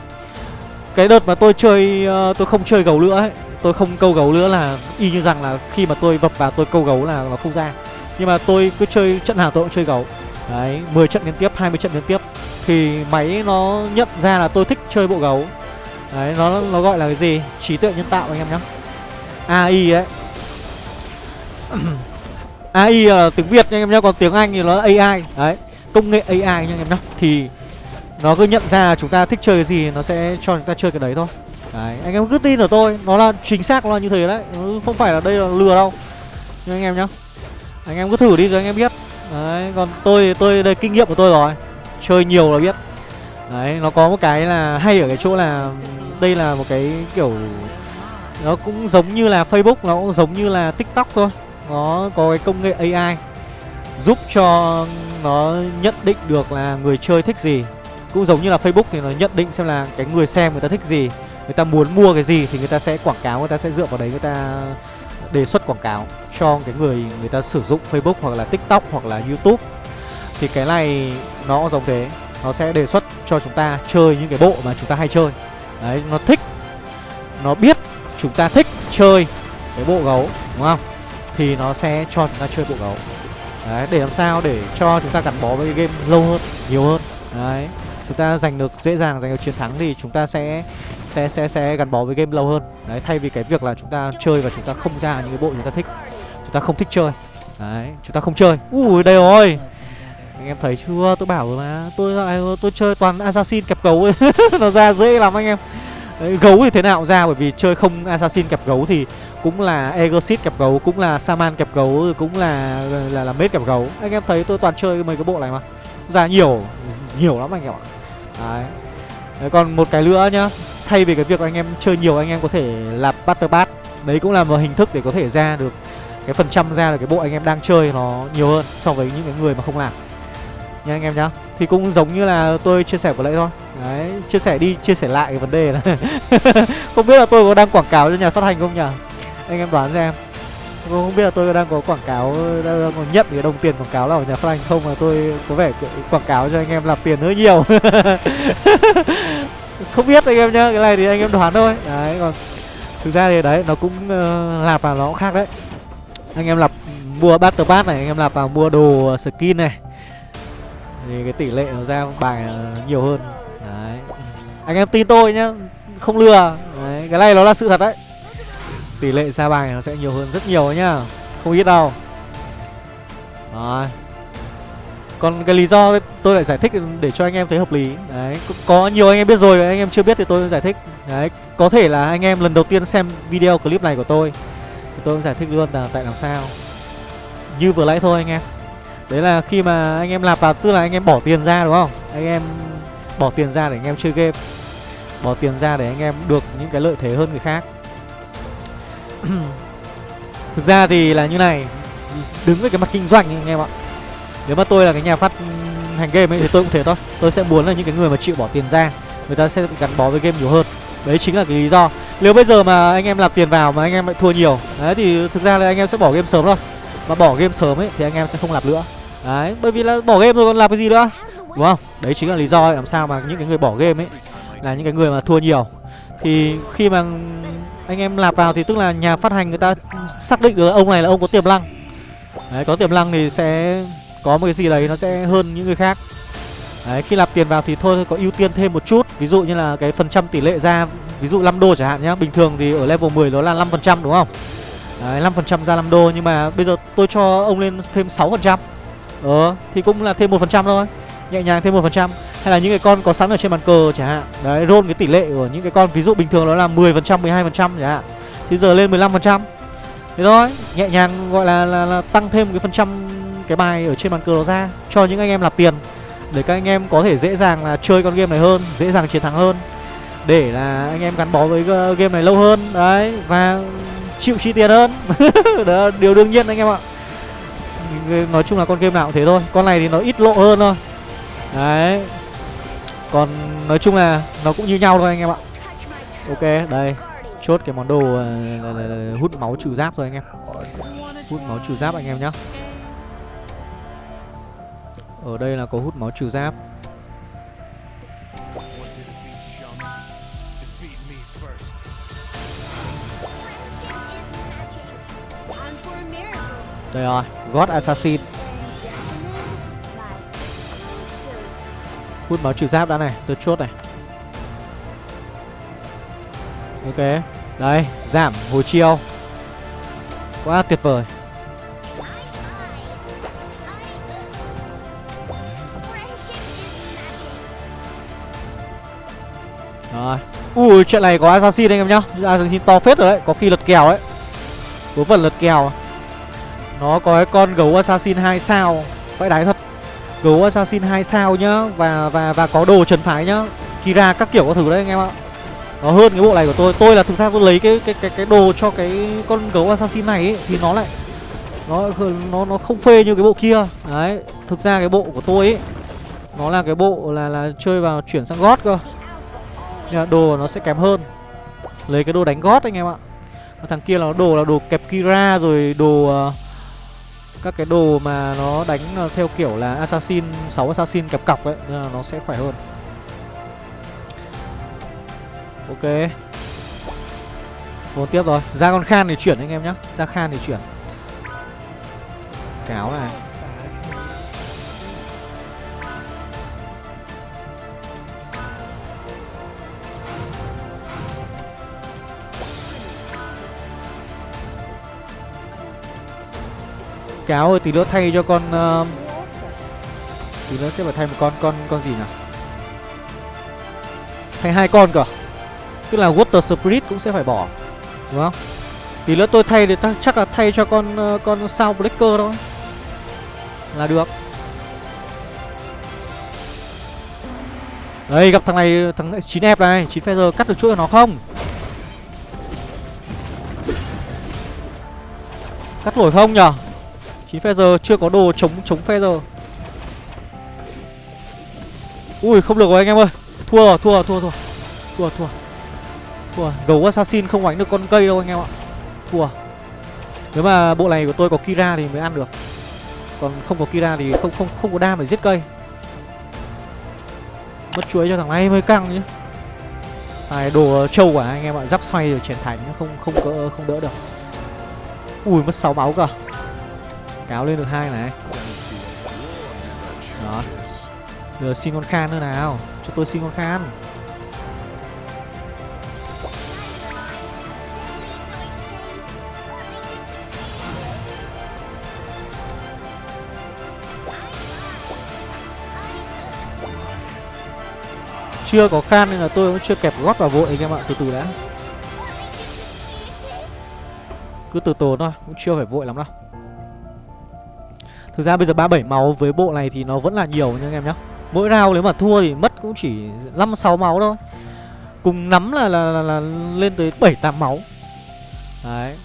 Cái đợt mà tôi chơi, uh, tôi không chơi gấu nữa ấy Tôi không câu gấu nữa là y như rằng là khi mà tôi vập vào tôi câu gấu là nó không ra. Nhưng mà tôi cứ chơi trận nào tôi cũng chơi gấu. Đấy, 10 trận liên tiếp, 20 trận liên tiếp. Thì máy nó nhận ra là tôi thích chơi bộ gấu. Đấy nó nó gọi là cái gì? Trí tuệ nhân tạo anh em nhá. Ai đấy AI là tiếng Việt nha anh em nhá Còn tiếng Anh thì nó là AI Đấy Công nghệ AI nha anh em nhá. Thì Nó cứ nhận ra chúng ta thích chơi cái gì Nó sẽ cho chúng ta chơi cái đấy thôi. Đấy Anh em cứ tin ở tôi Nó là chính xác nó là như thế đấy. Ừ, không phải là đây là lừa đâu. Nhưng anh em nhá. Anh em cứ thử đi rồi anh em biết. Đấy Còn tôi tôi, đây, kinh nghiệm của tôi rồi. Chơi nhiều là biết. Đấy, nó có một cái là hay ở cái chỗ là đây là một cái kiểu, nó cũng giống như là facebook, nó cũng giống như là tiktok thôi. Nó có cái công nghệ ai giúp cho nó nhận định được là người chơi thích gì. Cũng giống như là facebook thì nó nhận định xem là cái người xem người ta thích gì. Người ta muốn mua cái gì thì người ta sẽ quảng cáo, người ta sẽ dựa vào đấy, người ta đề xuất quảng cáo cho cái người người ta sử dụng facebook hoặc là tiktok hoặc là youtube thì cái này nó giống thế Nó sẽ đề xuất cho chúng ta chơi những cái bộ mà chúng ta hay chơi Đấy, nó thích Nó biết chúng ta thích chơi cái bộ gấu Đúng không? Thì nó sẽ cho chúng ta chơi bộ gấu Đấy, để làm sao để cho chúng ta gắn bó với cái game lâu hơn, nhiều hơn. Đấy, chúng ta giành được dễ dàng giành được chiến thắng thì chúng ta sẽ sẽ sẽ sẽ gắn bó với game lâu hơn. Đấy, thay vì cái việc là chúng ta chơi và chúng ta không ra những cái bộ chúng ta thích. Chúng ta không thích chơi. Đấy, chúng ta không chơi. Ui đây rồi. Anh em thấy chưa? Tôi bảo rồi mà. Tôi tôi, tôi chơi toàn assassin kẹp gấu <laughs> nó ra dễ lắm anh em. Đấy, gấu thì thế nào cũng ra bởi vì chơi không assassin kẹp gấu thì cũng là Egosit kẹp gấu, cũng là Saman kẹp gấu, cũng là là là mết kẹp gấu. Anh em thấy tôi toàn chơi mấy cái bộ này mà. Ra nhiều nhiều lắm anh em ạ. Đấy. Đấy còn một cái nữa nhá, thay vì cái việc anh em chơi nhiều anh em có thể làm Battle Pass. Đấy cũng là một hình thức để có thể ra được cái phần trăm ra được cái bộ anh em đang chơi nó nhiều hơn so với những cái người mà không làm. Nha anh em nhá. Thì cũng giống như là tôi chia sẻ vừa nãy thôi. Đấy, chia sẻ đi, chia sẻ lại cái vấn đề là <laughs> không biết là tôi có đang quảng cáo cho nhà phát hành không nhỉ? anh em đoán xem tôi không biết là tôi đang có quảng cáo đang có nhận cái đồng tiền quảng cáo là ở nhà phát hành không mà tôi có vẻ quảng cáo cho anh em làm tiền hơi nhiều <laughs> không biết anh em nhá cái này thì anh em đoán thôi. Đấy còn thực ra thì đấy nó cũng ờ, uh, lạp vào nó cũng khác đấy. Anh em lạp mua battle pass này anh em lạp vào mua đồ ờ, skin này. Thì cái tỷ lệ nó ra bài ờ, nhiều hơn. Đấy. Anh em tin tôi nhá không lừa. Đấy cái này nó là sự thật đấy. Tỷ lệ ra bài nó sẽ nhiều hơn rất nhiều nhá không ít đâu. Rồi. Còn cái lý do tôi lại giải thích để cho anh em thấy hợp lý. Đấy Có nhiều anh em biết rồi, anh em chưa biết thì tôi giải thích. Đấy, Có thể là anh em lần đầu tiên xem video clip này của tôi, Thì tôi cũng giải thích luôn là tại làm sao. Như vừa nãy thôi anh em. Đấy là khi mà anh em lạp vào, Tức là anh em bỏ tiền ra, đúng không? Anh em bỏ tiền ra để anh em chơi game. Bỏ tiền ra để anh em được những cái lợi thế hơn người khác. <clears throat> Thực ra thì là như này. Đứng với cái mặt kinh doanh anh em ạ. Nếu mà tôi là cái nhà phát hành game ấy thì tôi cũng thế thôi. Tôi sẽ muốn là những cái người mà chịu bỏ tiền ra Người ta sẽ gắn bó với game nhiều hơn. Đấy chính là cái lý do. Nếu bây giờ mà anh em làm tiền vào mà anh em lại thua nhiều Đấy thì thực ra là anh em sẽ bỏ game sớm thôi. Mà bỏ game sớm ấy thì anh em sẽ không làm nữa. Đấy bởi vì là bỏ game rồi còn làm cái gì nữa? Đúng không? Đấy chính là lý do ấy, làm sao mà những cái người bỏ game ấy Là những cái người mà thua nhiều. Thì khi mà anh em lạp vào thì tức là nhà phát hành người ta xác định được ông này là ông có tiềm năng đấy có tiềm năng thì sẽ có một cái gì đấy nó sẽ hơn những người khác. Đấy khi nạp tiền vào thì thôi có ưu tiên thêm một chút. Ví dụ như là cái phần trăm tỷ lệ ra ví dụ 5 đô chẳng hạn nhá. Bình thường thì ở level 10 nó là 5 phần trăm đúng không? Đấy 5 phần trăm ra 5 đô nhưng mà bây giờ tôi cho ông lên thêm 6 phần trăm. Ờ thì cũng là thêm một phần trăm thôi. Nhẹ nhàng thêm một phần trăm. Hay là những cái con có sẵn ở trên bàn cờ chẳng hạn. Đấy roll cái tỷ lệ của những cái con ví dụ bình thường nó là 10% phần trăm 12% chẳng hạn. Thì giờ lên 15% thế thôi nhẹ nhàng gọi là, là, là tăng thêm cái phần trăm cái bài ở trên bàn cờ đó ra cho những anh em nạp tiền để các anh em có thể dễ dàng là chơi con game này hơn dễ dàng chiến thắng hơn để là anh em gắn bó với ờ, game này lâu hơn. Đấy và chịu chi tiền hơn. <laughs> Đó điều đương nhiên anh em ạ. Nói chung là con game nào cũng thế thôi con này thì nó ít lộ hơn thôi. Đấy còn nói chung là nó cũng như nhau thôi anh em ạ. Ok đây chốt cái món đồ uh, là, là, là, hút máu trừ giáp rồi anh em. Hút máu trừ giáp anh em nhá ở đây là có hút máu trừ giáp. Đây rồi, God Assassin. Hút máu trừ giáp đã này, Tôi chốt này. Ok, Đây, Giảm, hồi chiêu. Quá tuyệt vời. Ui chuyện này có assassin anh em nhá. Assassin to phết rồi đấy Có khi lật kèo đấy Vớ phần lật kèo à? Nó có cái con gấu assassin 2 sao. Vãi đáy thật. Gấu assassin 2 sao nhá và và và có đồ trần phái nhá. Kira các kiểu có thử đấy anh em ạ. Nó hơn cái bộ này của tôi. Tôi là thực ra tôi lấy cái cái cái cái đồ cho cái con gấu assassin này ấy, thì nó lại nó nó nó không phê như cái bộ kia. Đấy thực ra cái bộ của tôi ấy nó là cái bộ là là chơi vào chuyển sang gót cơ nhưng đồ nó sẽ kém hơn. Lấy cái đồ đánh gót anh em ạ. Thằng kia là đồ là đồ kẹp kira rồi đồ uh, các cái đồ mà nó đánh ờ, theo kiểu là assassin 6 assassin kẹp cọc ấy nên là nó sẽ khỏe hơn. Ok. Một tiếp rồi. Ra con khan thì chuyển anh em nhá. Ra khan thì chuyển. Cáo này. Cáo rồi tí nữa thay cho con uh, Tí nữa sẽ phải thay một con con con gì nhỉ? Thay hai con cơ. Tức là Water Spirit cũng sẽ phải bỏ Đúng không? Tí nữa tôi thay thì chắc là thay cho con uh, con sao Breaker thôi. Là được. Đây gặp thằng này Thằng 9 f này 9 feather cắt được chuỗi của nó không? Cắt nổi không nhở? 9 giờ chưa có đồ chống chống giờ Ui, không được rồi anh em ơi. Thua thua thua thua Thua thua Thua Gấu assassin không đánh được con cây đâu anh em ạ. Thua Nếu mà bộ này của tôi có Kira thì mới ăn được. Còn không có Kira thì không không không có đam để giết cây. Mất chuối cho thằng này mới căng chứ. Này đồ trâu quả anh em ạ. Giáp xoay rồi, chèn thành không không cỡ không đỡ được. Ui, mất 6 máu cơ Kéo lên được hai này. Đó. Giờ xin con Khan nữa nào. Cho tôi xin con Khan. Chưa có Khan nên là tôi cũng chưa kẹp gót vào vội anh em ạ, Từ từ đã. Cứ từ từ thôi, Cũng chưa phải vội lắm đâu. Thực ra bây giờ 37 máu với bộ này thì nó vẫn là nhiều nha anh em nhá. Mỗi round nếu mà thua thì mất cũng chỉ 5-6 máu thôi. Cùng nắm là, là, là, là lên tới 7-8 máu. Đấy.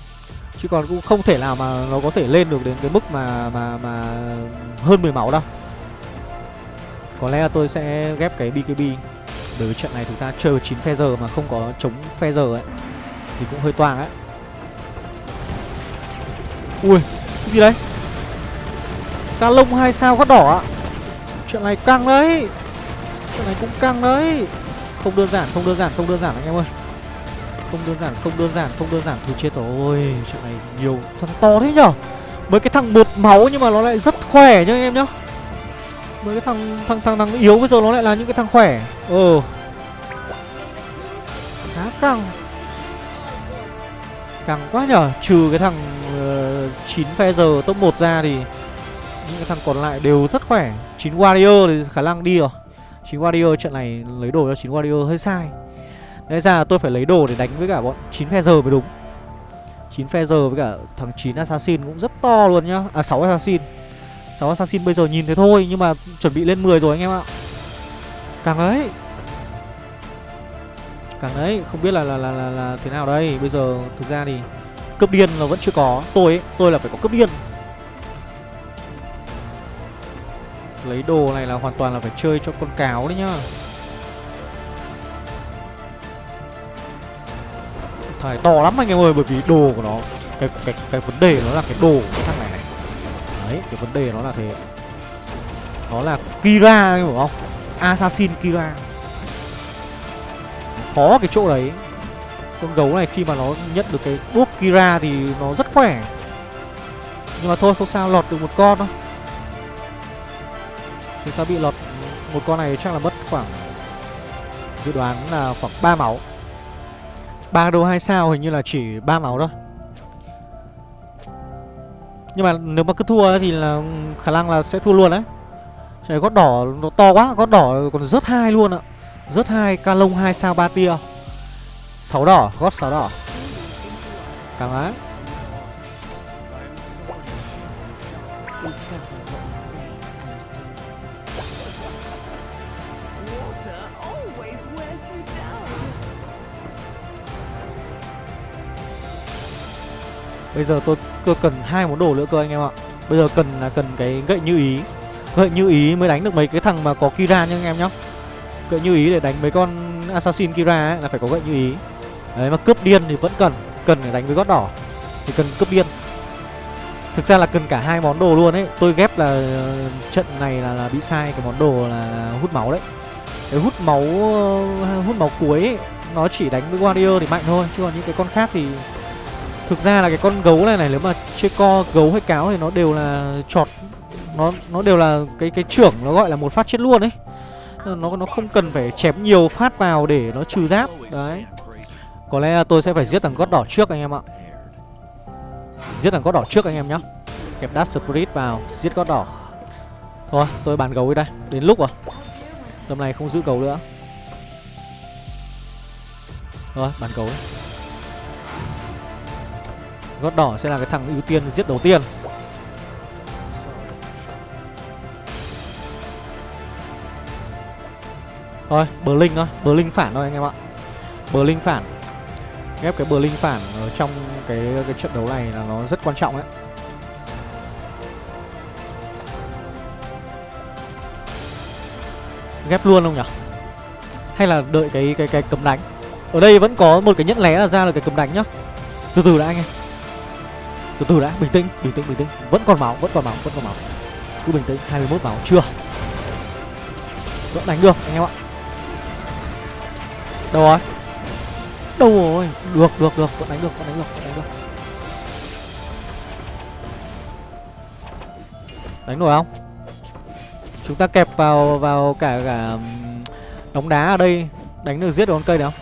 Chứ còn cũng không thể nào mà nó có thể lên được đến cái mức mà mà mà hơn 10 máu đâu. Có lẽ là tôi sẽ ghép cái BKB Bởi vì trận này thực ra chơi với 9 phe giờ mà không có chống phe giờ ấy Thì cũng hơi toang ấy Ui, cái gì đấy Ca lông hai sao gót đỏ ạ. Chuyện này căng đấy. Chuyện này cũng căng đấy. Không đơn giản, không đơn giản, không đơn giản anh em ơi. Không đơn giản, không đơn giản, không đơn giản. Thôi chết rồi. Chuyện này nhiều thằng to thế nhở. Mấy cái thằng một máu nhưng mà nó lại rất khỏe nhá anh em nhá. Mấy cái thằng thằng thằng thằng yếu bây giờ nó lại là những cái thằng khỏe. Ờ Khá căng. Căng quá nhở. Trừ cái thằng uh, 9 phe giờ top 1 ra thì những cái thằng còn lại đều rất khỏe. 9 warrior thì khả năng đi rồi. 9 warrior trận này lấy đồ cho 9 warrior hơi sai. Đấy ra tôi phải lấy đồ để đánh với cả bọn 9 phe giờ mới đúng. 9 phe giờ với cả thằng 9 assassin cũng rất to luôn nhá. À 6 assassin. 6 assassin bây giờ nhìn thế thôi Nhưng mà chuẩn bị lên 10 rồi anh em ạ. Càng đấy Càng đấy Không biết là là, là là là thế nào đây. Bây giờ thực ra thì Cấp điên là vẫn chưa có. Tôi ấy, tôi là phải có cấp điên. Lấy đồ này là hoàn toàn là phải chơi cho con cáo đấy nhá. Thải to lắm anh em ơi, Bởi vì đồ của nó, Cái cái cái vấn đề nó là cái đồ của thằng này này. Đấy, cái vấn đề nó là thế. Nó là Kira hiểu không? Assassin Kira. Khó cái chỗ đấy. Con gấu này khi mà nó nhận được cái búp Kira thì nó rất khỏe. Nhưng mà thôi, không sao, lọt được một con thôi. Chúng ta bị lọt một con này chắc là mất khoảng Dự đoán là khoảng 3 máu. 3 đô 2 sao hình như là chỉ 3 máu thôi. Nhưng mà nếu mà cứ thua thì là khả năng là sẽ thua luôn đấy. Trời gót đỏ nó to quá Gót đỏ còn rớt hai luôn ạ. Rớt hai ca lông 2 sao 3 tia. 6 đỏ, gót 6 đỏ. Càng á Bây giờ tôi cơ cần hai món đồ nữa cơ anh em ạ. Bây giờ cần là cần cái gậy như ý. Gậy như ý mới đánh được mấy cái thằng mà có Kira nha anh em nhá. Gậy như ý để đánh mấy con Assassin Kira ấy là phải có gậy như ý. Đấy mà cướp điên thì vẫn cần. Cần để đánh với gót đỏ Thì cần cướp điên. Thực ra là cần cả hai món đồ luôn ấy. Tôi ghép là ờ, trận này là, là bị sai cái món đồ là, hút máu đấy. Cái hút máu ờ, hút máu cuối ấy, Nó chỉ đánh với Warrior thì mạnh thôi Chứ còn những cái con khác thì Thực ra là cái con gấu này này, nếu mà chơi co, gấu hay cáo thì nó đều là chọt, nó nó đều là cái cái trưởng nó gọi là một phát chết luôn ấy. Nó nó không cần phải chém nhiều phát vào để nó trừ giáp. Đấy. Có lẽ tôi sẽ phải giết thằng gót đỏ trước anh em ạ. Giết thằng gót đỏ trước anh em nhá. Kẹp Dash Spirit vào, Giết gót đỏ Thôi, tôi bán gấu đi đây, Đến lúc rồi Tầm này không giữ gấu nữa Thôi, bán gấu đi Gót đỏ sẽ là cái thằng ưu tiên giết đầu tiên. Thôi, bờ linh thôi, bờ linh phản thôi anh em ạ. Bờ linh phản. Ghép cái bờ linh phản ở trong cái cái trận đấu này là nó rất quan trọng ấy. Ghép luôn không nhỉ? Hay là đợi cái cái cái cấm đánh? Ở đây vẫn có một cái nhẫn lé là ra được cái cấm đánh nhá. Từ từ đã anh em. Từ từ đã, bình tĩnh, bình tĩnh, bình tĩnh. Vẫn còn máu, vẫn còn máu, vẫn còn máu. Cứ bình tĩnh, 21 máu, chưa. Vẫn đánh được anh em ạ. Đâu rồi? Đâu rồi? Được được được. Vẫn đánh được Vẫn đánh được Vẫn đánh được. Đánh nổi không? Chúng ta kẹp vào vào cả cả đống đá ở đây. Đánh được giết được con cây được không?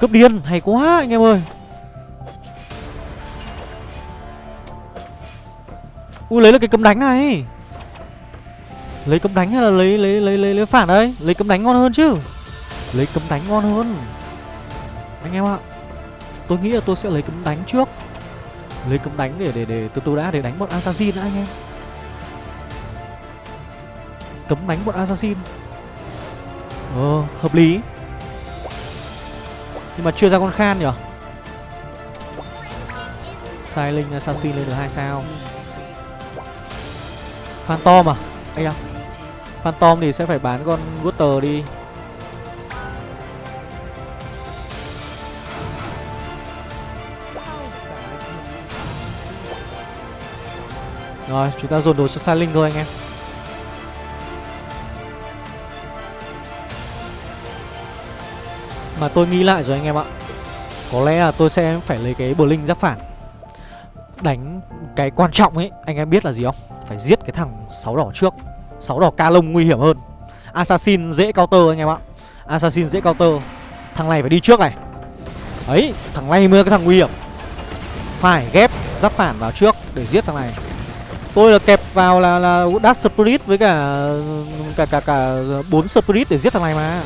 Cướp điên Hay quá anh em ơi. Ui lấy được cái cấm đánh này. Lấy cấm đánh hay là lấy lấy lấy lấy, lấy phản đấy Lấy cấm đánh ngon hơn chứ. Lấy cấm đánh ngon hơn. Anh em ạ Tôi nghĩ là tôi sẽ lấy cấm đánh trước. Lấy cấm đánh để để để từ từ đã để đánh bọn assassin đã anh em. Cấm đánh bọn assassin. Ờ hợp lý. Nhưng mà chưa ra con khan nhỉ? Sai linh assassin lên được hai sao. Phantom à? Anh em Phantom thì sẽ phải bán con Gutter đi. Rồi, chúng ta dồn đồ cho Linh thôi anh em. Mà tôi nghĩ lại rồi anh em ạ. Có lẽ là tôi sẽ phải lấy cái Blink giáp phản. Đánh cái quan trọng ấy, Anh em biết là gì không? Phải giết cái thằng sáu đỏ trước sáu đỏ ca lông nguy hiểm hơn Assassin dễ counter anh em ạ Assassin dễ counter Thằng này phải đi trước này Ấy thằng này mới là cái thằng nguy hiểm Phải ghép giáp phản vào trước Để giết thằng này Tôi là kẹp vào là là Dash Spirit với cả cả cả cả bốn Spirit để giết thằng này mà.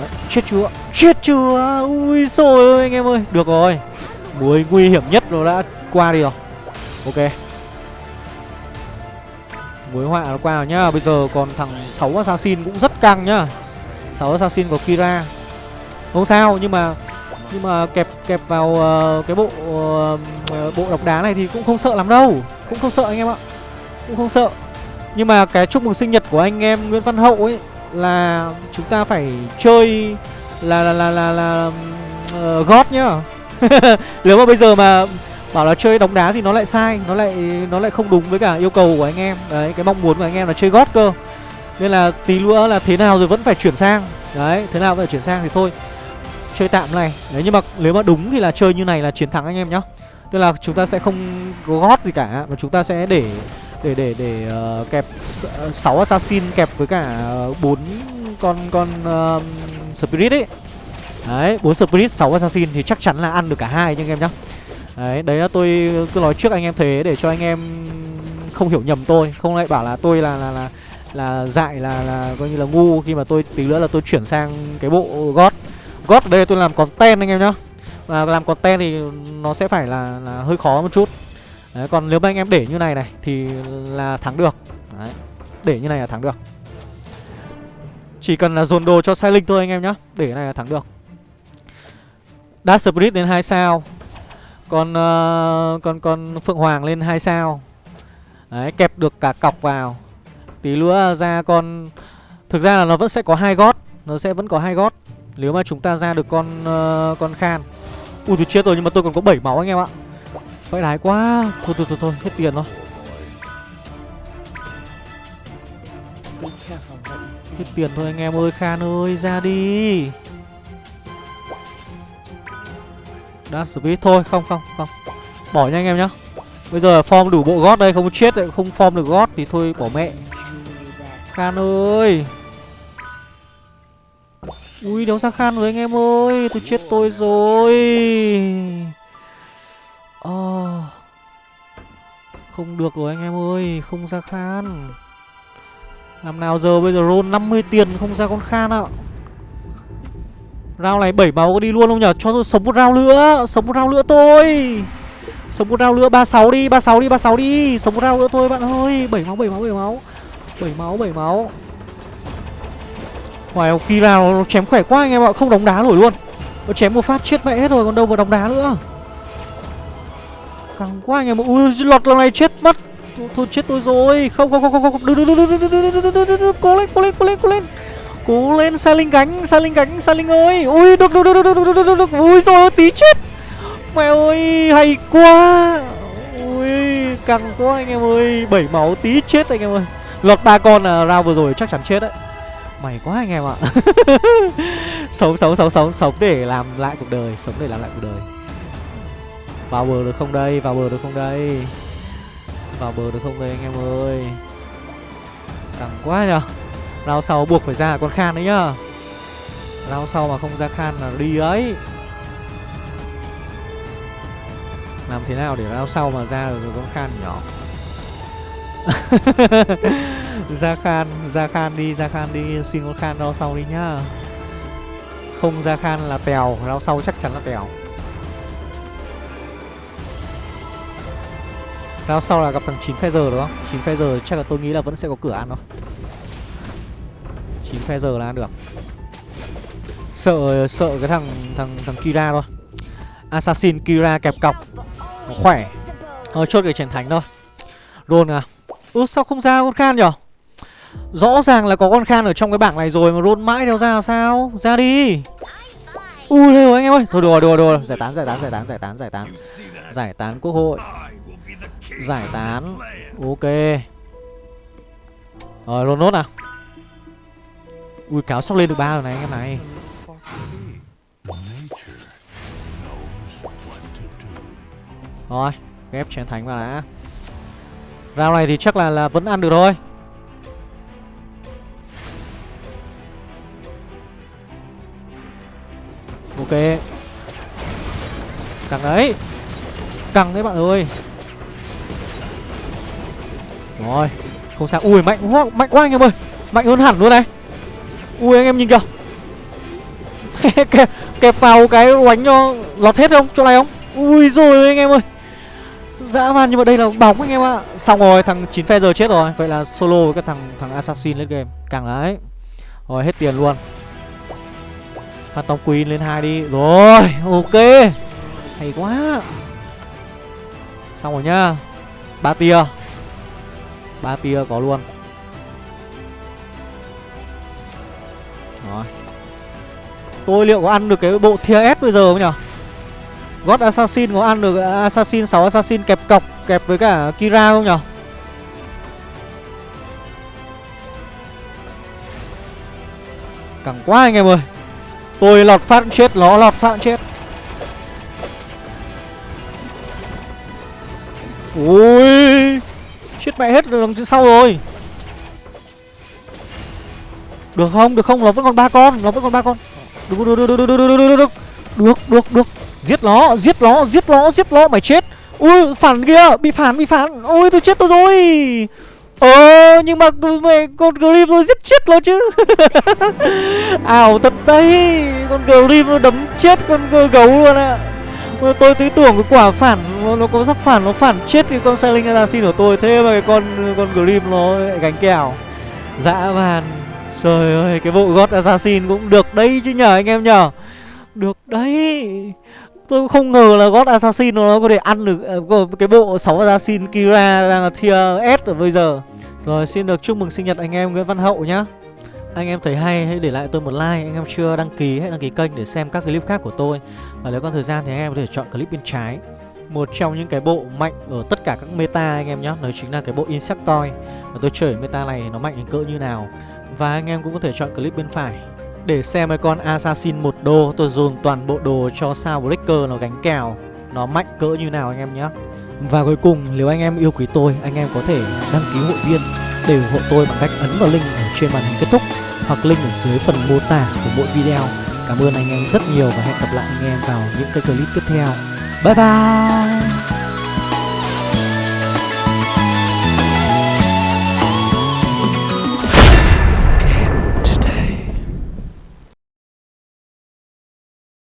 Đấy, chết chưa? Chết chưa? Ui sôi ơi anh em ơi. Được rồi. buổi nguy hiểm nhất nó đã qua đi rồi. Ok. Mối họa nó qua rồi nhá. Bây giờ còn thằng 6 assassin cũng rất căng nhá. 6 assassin của Kira. Không sao nhưng mà nhưng mà kẹp kẹp vào uh, cái bộ uh, bộ độc đá này thì cũng không sợ lắm đâu cũng không sợ anh em ạ cũng không sợ nhưng mà cái chúc mừng sinh nhật của anh em Nguyễn Văn Hậu ấy là chúng ta phải chơi là là là là, là uh, God nhá <laughs> nếu mà bây giờ mà bảo là chơi đóng đá thì nó lại sai nó lại nó lại không đúng với cả yêu cầu của anh em. Đấy cái mong muốn của anh em là chơi gót cơ. Nên là tí nữa là thế nào rồi vẫn phải chuyển sang. Đấy thế nào vẫn phải chuyển sang thì thôi chơi tạm này. Đấy nhưng mà nếu mà đúng thì là chơi như này là chiến thắng anh em nhá. Tức là chúng ta sẽ không có gót gì cả mà chúng ta sẽ để để để để uh, kẹp 6 ờ, assassin kẹp với cả ờ, bốn con con uh, spirit ấy. Đấy bốn spirit 6 assassin thì chắc chắn là ăn được cả hai anh em nhá đấy đấy là tôi cứ nói trước anh em thế để cho anh em không hiểu nhầm tôi. Không lại bảo là tôi là là là là dại là là coi như là ngu. Khi mà tôi tí nữa là tôi chuyển sang cái bộ gót gót ở đây tôi làm content anh em nhá. Và làm content thì nó sẽ phải là, là hơi khó một chút. Đấy, còn nếu mà anh em để như này này thì là thắng được. Đấy, để như này là thắng được. Chỉ cần là dồn đồ cho sai linh thôi anh em nhá. Để này là thắng được. Dash Spirit đến 2 sao con uh, con con Phượng Hoàng lên hai sao. Đấy kẹp được cả cọc vào. Tí nữa ra con Thực ra là nó vẫn sẽ có hai gót Nó sẽ vẫn có hai gót. Nếu mà chúng ta ra được con uh, con khan. Ui tôi chết rồi nhưng mà tôi còn có 7 máu anh em ạ. Vậy đái quá. Thôi thôi thôi thôi hết tiền rồi. Hết tiền thôi anh em ơi Khan ơi ra đi. Dash speed thôi, không không không. Bỏ nha anh em nhá. Bây giờ form đủ bộ gót đây, không chết lại không form được gót thì thôi bỏ mẹ. Khan ơi. Ui đéo ra khan rồi anh em ơi. Tôi chết tôi rồi. À. Không được rồi anh em ơi, Không ra khan. Làm nào giờ bây giờ roll 50 tiền không ra con khan ạ? Rao này 7 máu có đi luôn không nhở Cho tôi sống một rao nữa Sống một rao nữa tôi Sống một rao nữa 36 đi 36 đi 36 đi Sống một rao nữa thôi bạn ơi 7 máu 7 máu 7 máu 7 máu 7 máu Ngoài Kira nó chém khỏe quá anh em ạ Không đóng đá nổi luôn Nó chém một phát chết mẹ hết rồi còn đâu mà đóng đá nữa Căng quá anh em ạ Ui lọt lần này chết mất Thôi chết tôi rồi Không không không không không Đừng đừng đừng đừng đừng đừng đừng Cố lên cố lên cố lên cố lên Cố lên Sai Linh gánh Sai Linh gánh Sai Linh ơi. Ui, được được được được được được được. Được Ui rồi tí chết. Mẹ ơi, hay quá. Ui, căng quá anh em ơi. Bảy máu tí chết anh em ơi. Lọt ba con là vừa rồi chắc chắn chết đấy. Mày quá anh em ạ. <laughs> Sống sống sống sống sống để làm lại cuộc đời, Sống để làm lại cuộc đời. Vào bờ được không đây? Vào bờ được không đây? Vào bờ được không đây anh em ơi? Căng quá nhở lao sau buộc phải ra con khan đấy nhá. Lao sau mà không ra khan là đi ấy. Làm thế nào để lao sau mà ra được con khan nhỏ <laughs> ra khan ra khan đi, ra khan đi, xin con khan lao sau đi nhá. Không ra khan là tèo lao sau chắc chắn là tèo. Lao sau là gặp thằng chín phe giờ đúng không? Chín phe giờ chắc là tôi nghĩ là vẫn sẽ có cửa ăn thôi chín phe giờ là ăn được. Sợ sợ cái thằng thằng thằng kira thôi. Assassin kira kẹp cọc. Nó khỏe. Thôi chốt cái chiến thánh thôi. Rôn à ước sao không ra con khan nhở? Rõ ràng là có con khan ở trong cái bảng này rồi Mà rôn mãi đâu ra sao? Ra đi. Ui rồi anh em ơi. Thôi, đùa đùa đùa. Giải tán giải tán giải tán giải tán giải tán. Giải tán quốc hội. Giải tán. Ok. Rồi rôn nốt nào. Ui, cáo sắp lên được ba rồi này, anh em này. Rồi, Ghép chén thánh vào đã. Rau này thì chắc là là vẫn ăn được thôi. Ok. Căng đấy. Căng đấy bạn ơi. Rồi, Không sao. Ui, mạnh quá Mạnh quá anh em ơi. Mạnh hơn hẳn luôn này. Ui anh em nhìn kìa. <laughs> Kẹp, kẹp vào cái oánh cho lọt hết không? Chỗ này không? Ui rồi anh em ơi. Dã man nhưng mà đây là bóng anh em ạ. Xong rồi thằng 9 giờ chết rồi. Vậy là solo với cái thằng thằng assassin lên game. Càng đấy Rồi hết tiền luôn. Phantom Queen lên hai đi. Rồi ok. Hay quá. Xong rồi nhá. Ba tia. Ba tia có luôn. Tôi liệu có ăn được cái bộ tier S bây giờ không nhỉ God Assassin có ăn được Assassin 6 Assassin kẹp cọc, kẹp với cả Kira không nhỉ? cẳng quá anh em ơi Tôi lọt phát chết, nó lọt phát chết Ui, Chết mẹ hết đằng sau rồi Được không? Được không? Nó vẫn còn ba con, Nó vẫn còn ba con được được được được được được được được được được được được. Giết nó, giết nó, giết nó, giết nó. Mày chết. Ui, phản kia, bị phản, bị phản. Ôi, tôi chết tôi rồi. Ờ, nhưng mà tôi mày con Grim tôi giết chết nó chứ. <laughs> Ảo thật đấy. Con Grim nó đấm chết con gấu luôn ạ à. Tôi thấy tưởng cái quả phản nó, nó có sắp phản nó phản chết cái con Sailing Assassin của tôi. Thế mà cái con con Grim nó lại gánh kèo. Dã man. Trời ơi cái bộ God Assassin cũng được đấy chứ nhờ anh em nhờ Được đấy Tôi cũng không ngờ là God Assassin nó có thể ăn được à, cái bộ 6 Assassin Kira đang là tier S ở bây giờ. Rồi xin được chúc mừng sinh nhật anh em Nguyễn Văn Hậu nhá. Anh em thấy hay hãy để lại tôi một like, anh em chưa đăng ký hãy đăng ký kênh để xem các clip khác của tôi. Và nếu còn thời gian thì anh em có thể chọn clip bên trái. Một trong những cái bộ mạnh ở tất cả các meta anh em nhé Đó chính là cái bộ Insectoid Và tôi chơi meta này nó mạnh đến cỡ như nào và anh em cũng có thể chọn clip bên phải. Để xem cái con Assassin một đô, Tôi dồn toàn bộ đồ cho sao Breaker nó gánh kèo, Nó mạnh cỡ như nào anh em nhé. Và cuối cùng, nếu anh em yêu quý tôi, Anh em có thể đăng ký hội viên Để ủng hộ tôi bằng cách ấn vào link ở trên màn hình kết thúc Hoặc link ở dưới phần mô tả của mỗi video. Cảm ơn anh em rất nhiều và hẹn gặp lại anh em vào những cái clip tiếp theo. Bye bye!